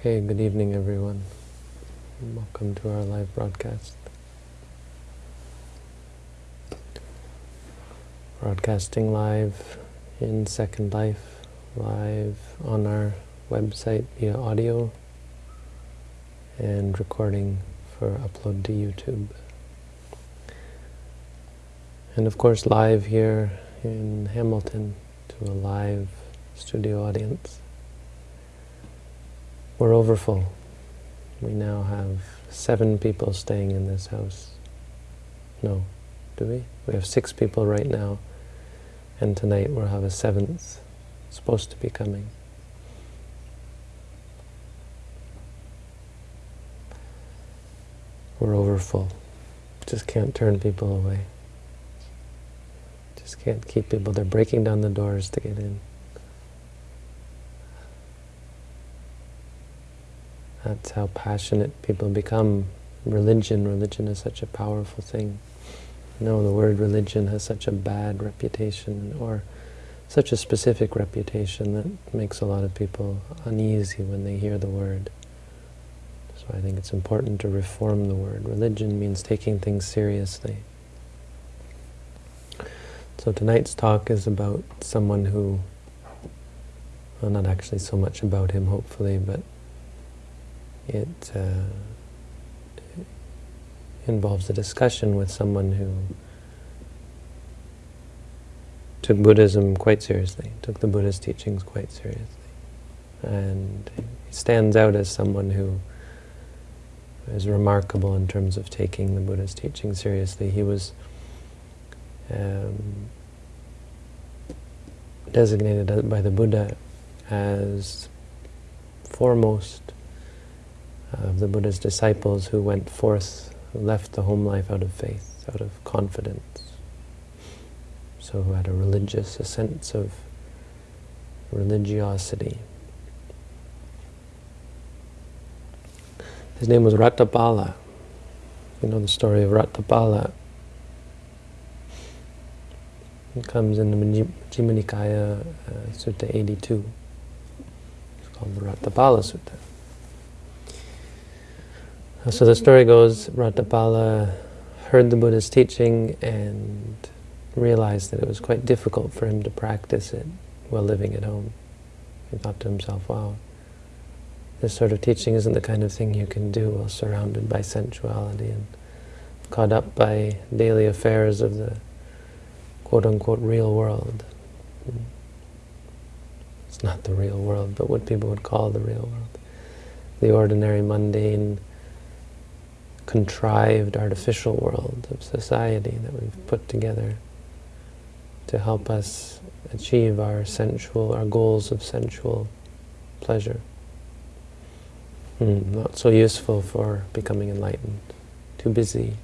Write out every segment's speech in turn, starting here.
Okay, good evening everyone. Welcome to our live broadcast. Broadcasting live in Second Life, live on our website via audio, and recording for upload to YouTube. And of course live here in Hamilton to a live studio audience. We're overfull. We now have seven people staying in this house. No, do we? We have six people right now, and tonight we'll have a seventh supposed to be coming. We're overfull. Just can't turn people away. Just can't keep people. They're breaking down the doors to get in. That's how passionate people become. Religion, religion is such a powerful thing. Know, the word religion has such a bad reputation, or such a specific reputation that makes a lot of people uneasy when they hear the word. So I think it's important to reform the word. Religion means taking things seriously. So tonight's talk is about someone who, well not actually so much about him hopefully, but it uh, involves a discussion with someone who took Buddhism quite seriously, took the Buddha's teachings quite seriously. And stands out as someone who is remarkable in terms of taking the Buddha's teaching seriously. He was um, designated by the Buddha as foremost of the Buddha's disciples who went forth, who left the home life out of faith, out of confidence. So who had a religious, a sense of religiosity. His name was Ratthapala. You know the story of Ratthapala. It comes in the Majjhima Nikaya, uh, Sutta 82. It's called the Ratthapala Sutta. So the story goes, Ratthapala heard the Buddha's teaching and realized that it was quite difficult for him to practice it while living at home. He thought to himself, wow, this sort of teaching isn't the kind of thing you can do while surrounded by sensuality and caught up by daily affairs of the quote-unquote real world. It's not the real world, but what people would call the real world. The ordinary, mundane, contrived artificial world of society that we've put together to help us achieve our sensual, our goals of sensual pleasure. Mm, not so useful for becoming enlightened. Too busy,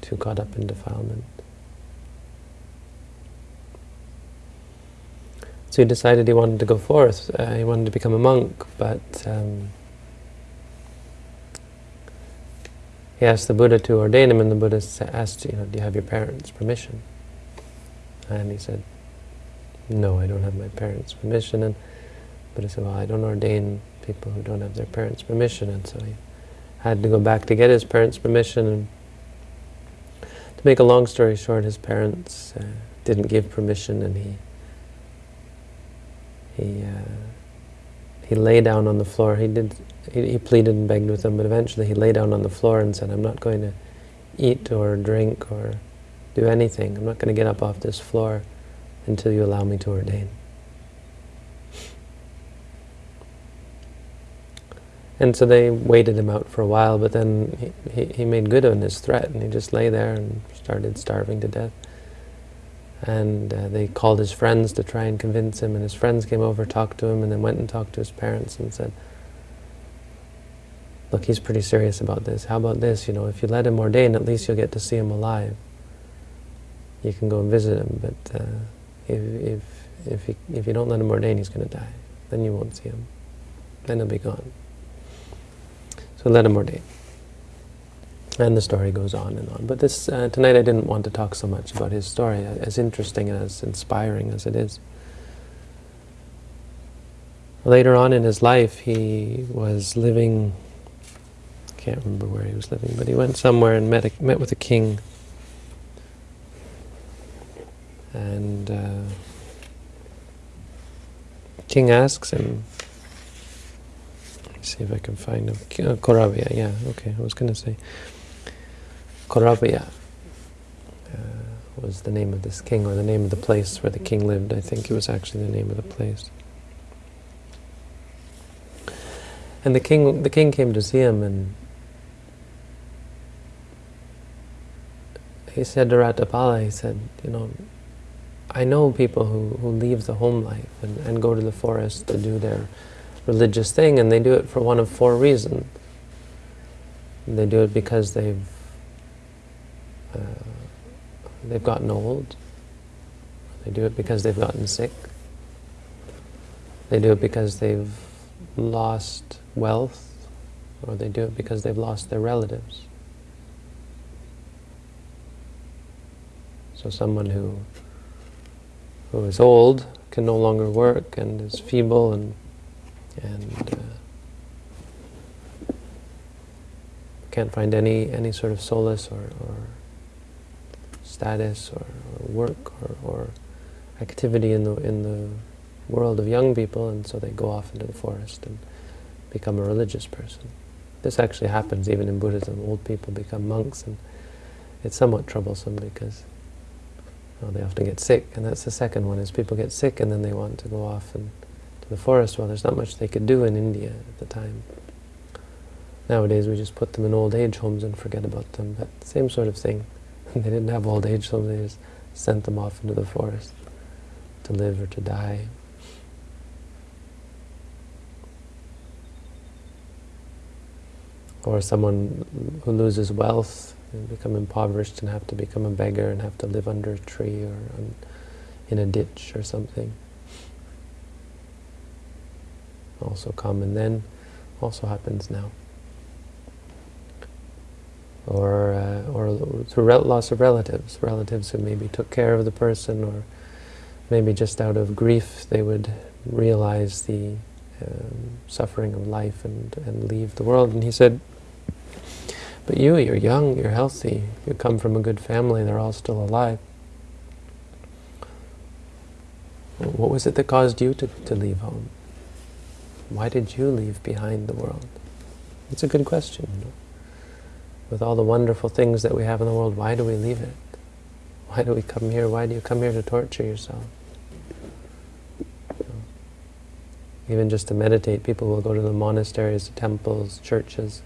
too caught up in defilement. So he decided he wanted to go forth. Uh, he wanted to become a monk, but um, he asked the Buddha to ordain him, and the Buddha asked, you know, do you have your parents' permission? And he said, no, I don't have my parents' permission. And the Buddha said, well, I don't ordain people who don't have their parents' permission. And so he had to go back to get his parents' permission. And to make a long story short, his parents uh, didn't give permission, and he he uh, he lay down on the floor. He did. He, he, pleaded and begged with them, but eventually he lay down on the floor and said, "I'm not going to eat or drink or do anything. I'm not going to get up off this floor until you allow me to ordain." And so they waited him out for a while, but then he, he, he made good on his threat, and he just lay there and started starving to death. And uh, they called his friends to try and convince him, and his friends came over, talked to him, and then went and talked to his parents and said, look, he's pretty serious about this. How about this? You know, if you let him ordain, at least you'll get to see him alive. You can go and visit him, but uh, if, if, if, he, if you don't let him ordain, he's going to die. Then you won't see him. Then he'll be gone. So let him ordain. And the story goes on and on. But this uh, tonight I didn't want to talk so much about his story, as interesting and as inspiring as it is. later on in his life, he was living, can't remember where he was living, but he went somewhere and met, a, met with a king. And uh, king asks him, see if I can find him, uh, Koravya, yeah, okay, I was going to say, Koravya uh, was the name of this king, or the name of the place where the king lived. I think it was actually the name of the place. And the king, the king came to see him, and he said to Ratthapala, he said, you know, I know people who, who leave the home life and, and go to the forest to do their religious thing, and they do it for one of four reasons. They do it because they've uh, they've gotten old. They do it because they've gotten sick. They do it because they've lost wealth, or they do it because they've lost their relatives. So someone who who is old can no longer work and is feeble and and uh, can't find any any sort of solace or, or status or, or work or, or activity in the in the world of young people, and so they go off into the forest and become a religious person. This actually happens even in Buddhism. Old people become monks, and it's somewhat troublesome because well, they often get sick, and that's the second one, is people get sick and then they want to go off and to the forest. Well, there's not much they could do in India at the time. Nowadays we just put them in old age homes and forget about them, but same sort of thing. they didn't have old age homes, they just sent them off into the forest to live or to die. Or someone who loses wealth and become impoverished and have to become a beggar and have to live under a tree or on, in a ditch or something. Also common then, also happens now. Or, uh, or through loss of relatives, relatives who maybe took care of the person or maybe just out of grief they would realize the um, suffering of life and, and leave the world. And he said, but you, you're young, you're healthy, you come from a good family, they're all still alive. What was it that caused you to, to leave home? Why did you leave behind the world? It's a good question. You know? With all the wonderful things that we have in the world, why do we leave it? Why do we come here? Why do you come here to torture yourself? Even just to meditate, people will go to the monasteries, temples, churches,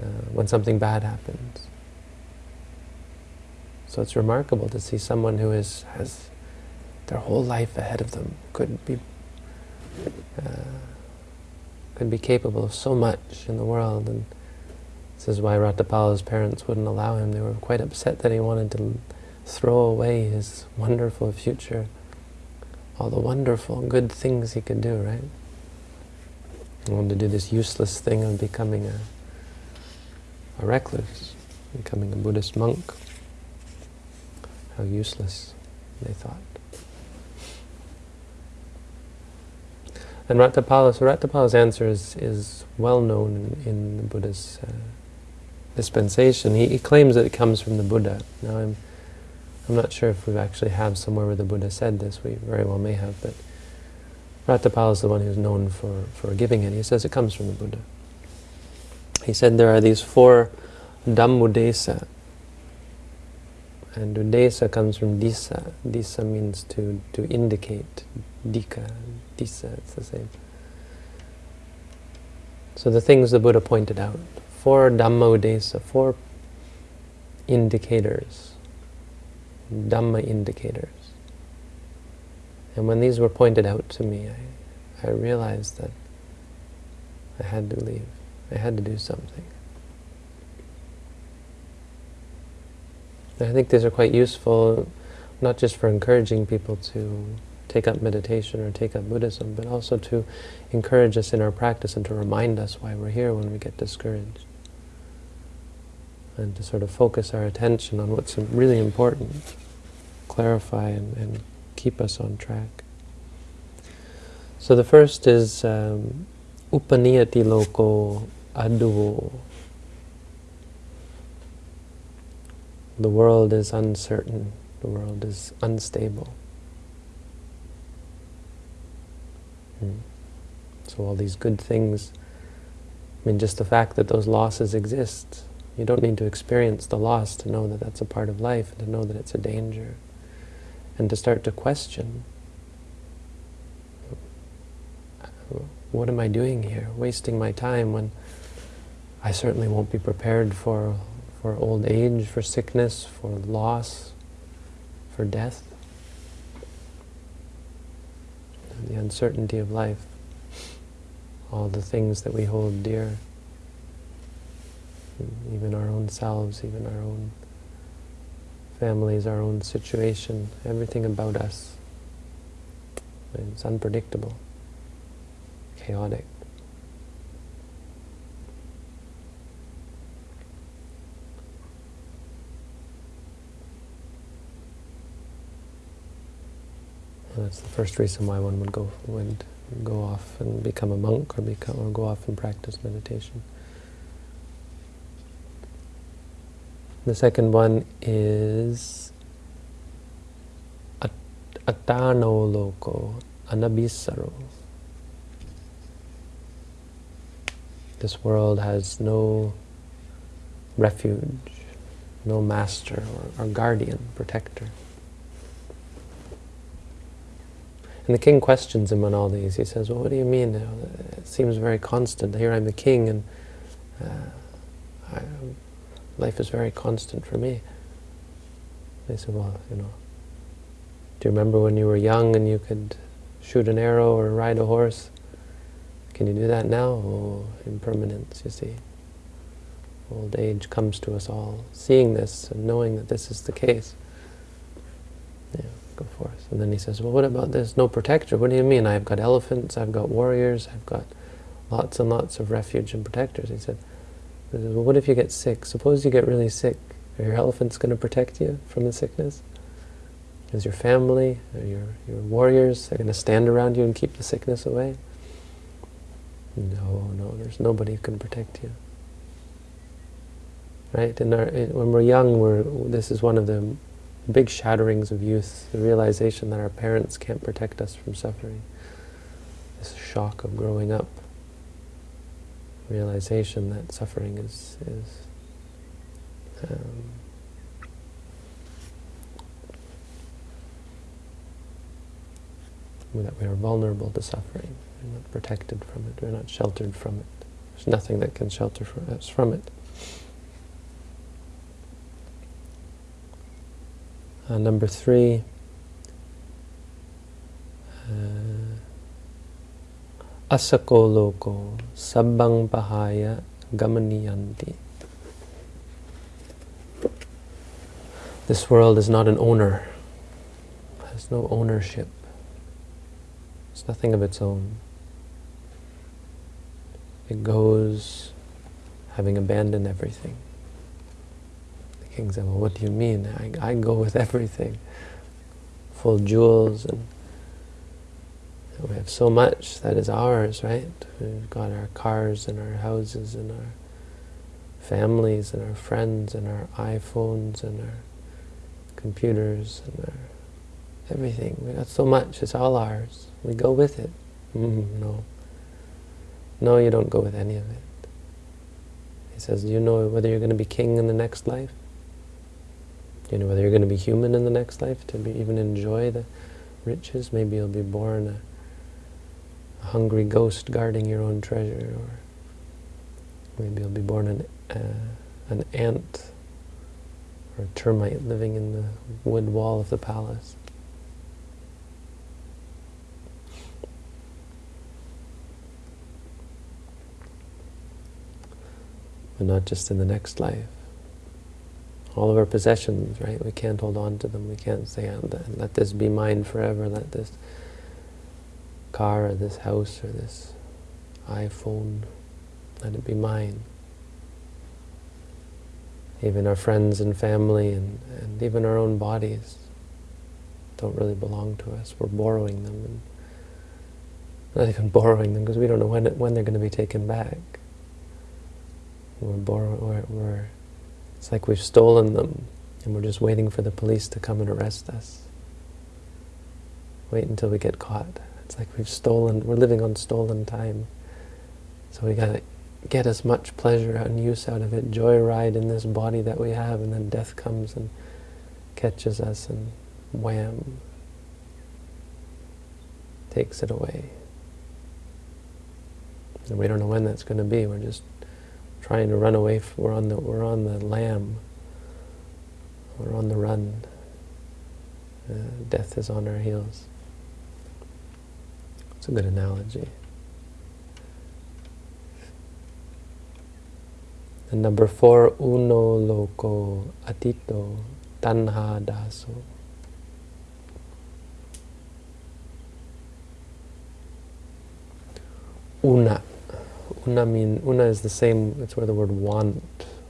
uh, when something bad happens. So it's remarkable to see someone who is, has their whole life ahead of them, could be, uh, could be capable of so much in the world. And this is why Ratthapala's parents wouldn't allow him. They were quite upset that he wanted to throw away his wonderful future, all the wonderful, good things he could do, right? He wanted to do this useless thing of becoming a a recluse, becoming a Buddhist monk. How useless, they thought. And Ratthapala, so Ratthapala's answer is, is well known in, in the Buddha's uh, dispensation. He, he, claims that it comes from the Buddha. Now I'm, I'm not sure if we actually have somewhere where the Buddha said this, we very well may have, but Ratthapala is the one who's known for, for giving it. He says it comes from the Buddha. He said there are these four Dhammudesa. And Udesa comes from Disa. Disa means to, to indicate. Dika, Disa, it's the same. So the things the Buddha pointed out. Four Dhamma Udesa, four indicators. Dhamma indicators. And when these were pointed out to me, I, I realized that I had to leave. I had to do something. I think these are quite useful, not just for encouraging people to take up meditation or take up Buddhism, but also to encourage us in our practice and to remind us why we're here when we get discouraged. And to sort of focus our attention on what's really important, clarify and, and keep us on track. So the first is um, upaniyati loko addhuvo. The world is uncertain. The world is unstable. Hmm. So all these good things, I mean, just the fact that those losses exist, you don't need to experience the loss to know that that's a part of life, and to know that it's a danger, and to start to question, what am I doing here? Wasting my time when I certainly won't be prepared for, for old age, for sickness, for loss, for death. The uncertainty of life, all the things that we hold dear, even our own selves, even our own families, our own situation, everything about us. It's unpredictable chaotic. That's the first reason why one would go would go off and become a monk or become or go off and practice meditation. The second one is atano loko anabhissaro. This world has no refuge, no master or, or guardian, protector. And the king questions him on all these. He says, well, what do you mean? It seems very constant. Here I'm the king and uh, I, life is very constant for me. They said, well, you know, do you remember when you were young and you could shoot an arrow or ride a horse? Can you do that now? Oh, impermanence, you see. Old age comes to us all. Seeing this and knowing that this is the case. Yeah, go forth. And then he says, well, what about this? No protector. What do you mean? I've got elephants, I've got warriors, I've got lots and lots of refuge and protectors. He said, well, what if you get sick? Suppose you get really sick. Are your elephants going to protect you from the sickness? Is your family, your, your warriors, they're going to stand around you and keep the sickness away? No, no, there's nobody who can protect you. Right? In our, in, when we're young, we're, this is one of the big shatterings of youth, the realization that our parents can't protect us from suffering. This shock of growing up. Realization that suffering is, is um, that we are vulnerable to suffering. We're not protected from it. We're not sheltered from it. There's nothing that can shelter us from it. Number three, uh, asako loko sabbang pahaya gamaniyanti. This world is not an owner, has no ownership. It's nothing of its own. It goes having abandoned everything. The king said, well, what do you mean? I, I go with everything. Full jewels and we have so much that is ours, right? We've got our cars and our houses and our families and our friends and our iPhones and our computers and our everything. We got so much, it's all ours. We go with it. Mm, no. No, you don't go with any of it. He says, do you know whether you're going to be king in the next life? You know whether you're going to be human in the next life, to be, even enjoy the riches? Maybe you'll be born a, a hungry ghost guarding your own treasure, or maybe you'll be born an, uh, an ant or a termite living in the wood wall of the palace. but not just in the next life. All of our possessions, right? We can't hold on to them. We can't say, let this be mine forever, let this car or this house or this iPhone, let it be mine. Even our friends and family and, and even our own bodies don't really belong to us. We're borrowing them. And not even borrowing them because we don't know when, when they're going to be taken back. We're, borrow, we're, we're, it's like we've stolen them and we're just waiting for the police to come and arrest us. Wait until we get caught. It's like we've stolen, we're living on stolen time. So we got to get as much pleasure and use out of it, joyride in this body that we have, and then death comes and catches us and wham, takes it away. And we don't know when that's going to be. We're just trying to run away. We're on the we're on the lam. We're on the run. Uh, death is on our heels. It's a good analogy. And number four, uno loko atito tanha daso. Una. Una mean una is the same. It's where the word want,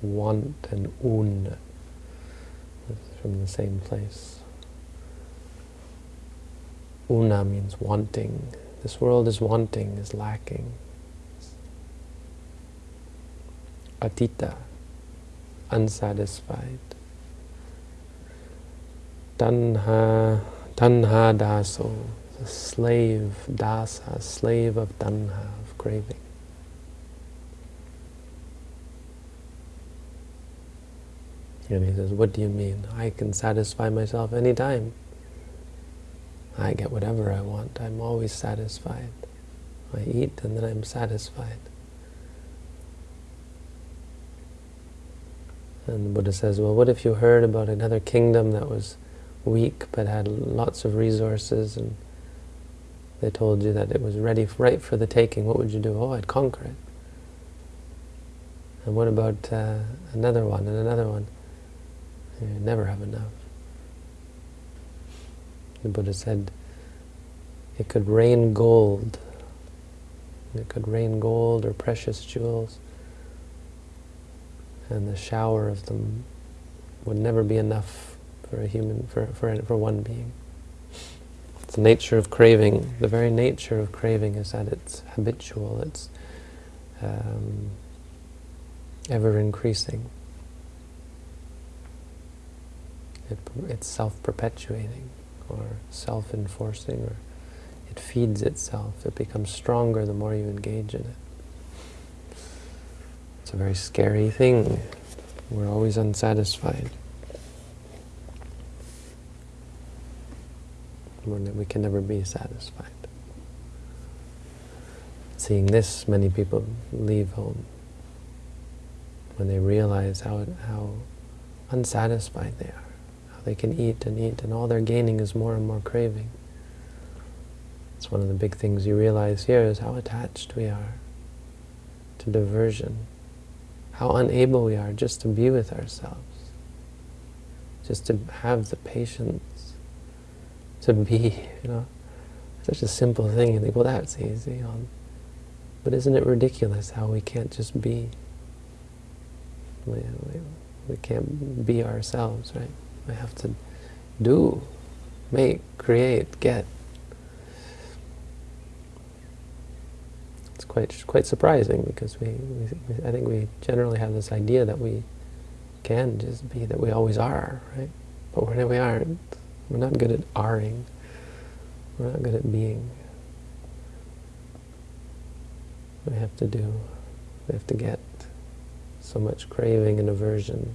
want, and un from the same place. Una means wanting. This world is wanting, is lacking. Atita, unsatisfied. Tanha, tanha daso, slave, dasa, slave of tanha, of craving. And he says, what do you mean? I can satisfy myself anytime. I get whatever I want. I'm always satisfied. I eat and then I'm satisfied. And the Buddha says, well, what if you heard about another kingdom that was weak but had lots of resources and they told you that it was ready, right for the taking, what would you do? Oh, I'd conquer it. And what about uh, another one and another one? You never have enough. The Buddha said, it could rain gold. It could rain gold or precious jewels. And the shower of them would never be enough for a human, for, for, for one being. It's the nature of craving. The very nature of craving is that it's habitual, it's um, ever increasing. It, it's self-perpetuating or self-enforcing or it feeds itself. It becomes stronger the more you engage in it. It's a very scary thing. We're always unsatisfied. We can never be satisfied. Seeing this, many people leave home when they realize how, how unsatisfied they are. They can eat and eat, and all they're gaining is more and more craving. It's one of the big things you realize here is how attached we are to diversion, how unable we are just to be with ourselves, just to have the patience to be, you know. Such a simple thing, you think, well, that's easy. Um, but isn't it ridiculous how we can't just be? We, we, we can't be ourselves, right? We have to do, make, create, get. It's quite quite surprising because we, we, I think we generally have this idea that we can just be, that we always are, right? But when we aren't, we're not good at aring. We're not good at being. We have to do, we have to get so much craving and aversion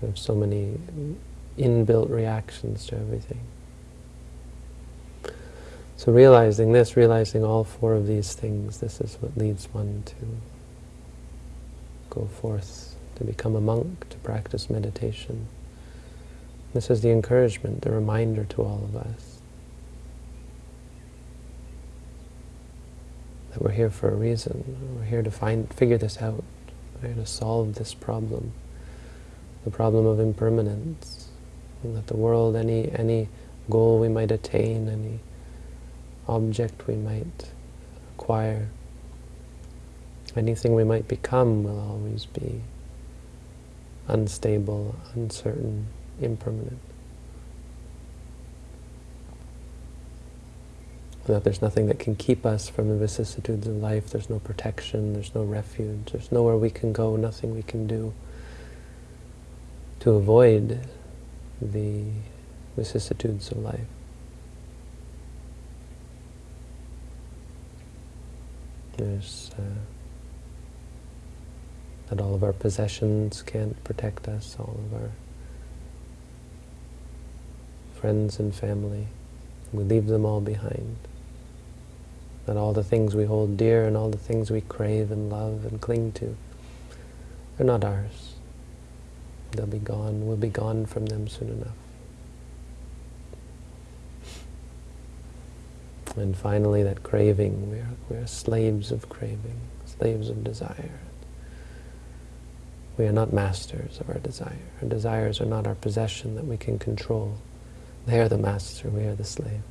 have so many inbuilt reactions to everything. So realizing this, realizing all four of these things, this is what leads one to go forth, to become a monk, to practice meditation. This is the encouragement, the reminder to all of us that we're here for a reason. We're here to find, figure this out. We're here to solve this problem the problem of impermanence, that the world, any, any goal we might attain, any object we might acquire, anything we might become will always be unstable, uncertain, impermanent. that there's nothing that can keep us from the vicissitudes of life. There's no protection, there's no refuge, there's nowhere we can go, nothing we can do to avoid the vicissitudes of life. There's uh, that all of our possessions can't protect us, all of our friends and family. We leave them all behind. That all the things we hold dear and all the things we crave and love and cling to are not ours. They'll be gone. We'll be gone from them soon enough. And finally, that craving, we're, we're slaves of craving, slaves of desire. We are not masters of our desire. Our desires are not our possession that we can control. They are the master, we are the slave.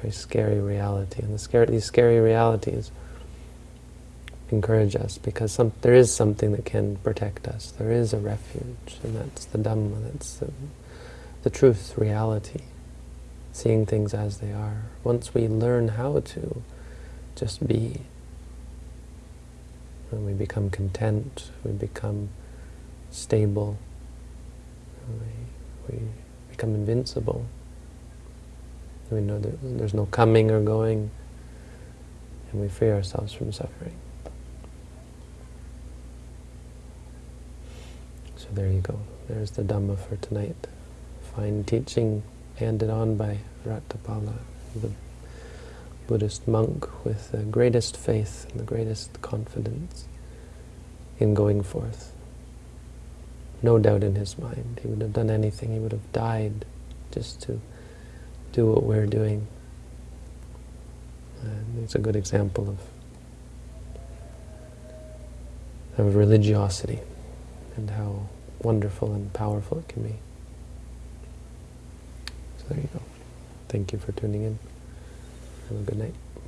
Very scary reality. And the scary, these scary realities encourage us because some, there is something that can protect us. There is a refuge, and that's the Dhamma, that's the, the truth, reality seeing things as they are. Once we learn how to just be, and we become content, we become stable, we, we become invincible. We know that there's no coming or going, and we free ourselves from suffering. So there you go. There's the Dhamma for tonight. Fine teaching handed on by Ratthapala, the Buddhist monk with the greatest faith and the greatest confidence in going forth. No doubt in his mind. He would have done anything. He would have died just to do what we're doing. And it's a good example of, of religiosity and how wonderful and powerful it can be. So there you go. Thank you for tuning in. Have a good night.